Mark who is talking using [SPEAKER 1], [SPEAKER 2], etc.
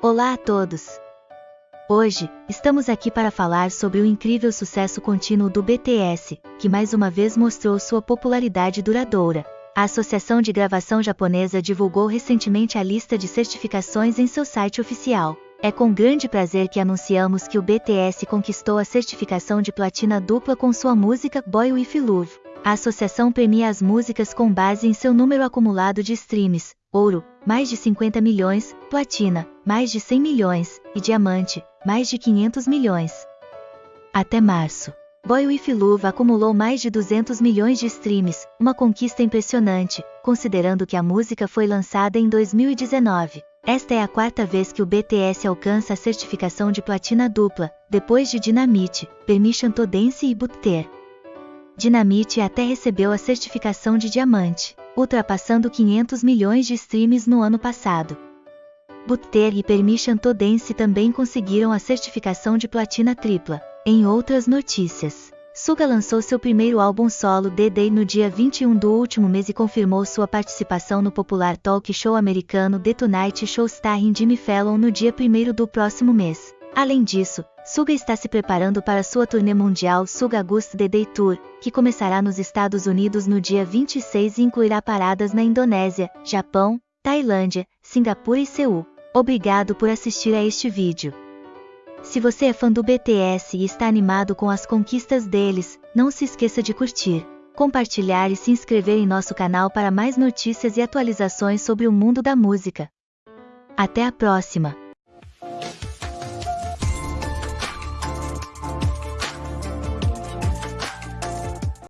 [SPEAKER 1] Olá a todos! Hoje, estamos aqui para falar sobre o incrível sucesso contínuo do BTS, que mais uma vez mostrou sua popularidade duradoura. A Associação de Gravação Japonesa divulgou recentemente a lista de certificações em seu site oficial. É com grande prazer que anunciamos que o BTS conquistou a certificação de platina dupla com sua música Boy With Love. A associação premia as músicas com base em seu número acumulado de streams, ouro, mais de 50 milhões, platina, mais de 100 milhões, e diamante, mais de 500 milhões. Até março. Boy With Love acumulou mais de 200 milhões de streams, uma conquista impressionante, considerando que a música foi lançada em 2019. Esta é a quarta vez que o BTS alcança a certificação de platina dupla, depois de Dynamite, Permission to Dance e Butter. Dynamite até recebeu a certificação de diamante, ultrapassando 500 milhões de streams no ano passado. Butter e Permission to Dance também conseguiram a certificação de platina tripla. Em outras notícias, Suga lançou seu primeiro álbum solo The Day no dia 21 do último mês e confirmou sua participação no popular talk show americano The Tonight Show starring Jimmy Fallon no dia 1 do próximo mês. Além disso, Suga está se preparando para sua turnê mundial Suga August The Day Tour, que começará nos Estados Unidos no dia 26 e incluirá paradas na Indonésia, Japão, Tailândia, Singapura e Seul. Obrigado por assistir a este vídeo. Se você é fã do BTS e está animado com as conquistas deles, não se esqueça de curtir, compartilhar e se inscrever em nosso canal para mais notícias e atualizações sobre o mundo da música. Até a próxima!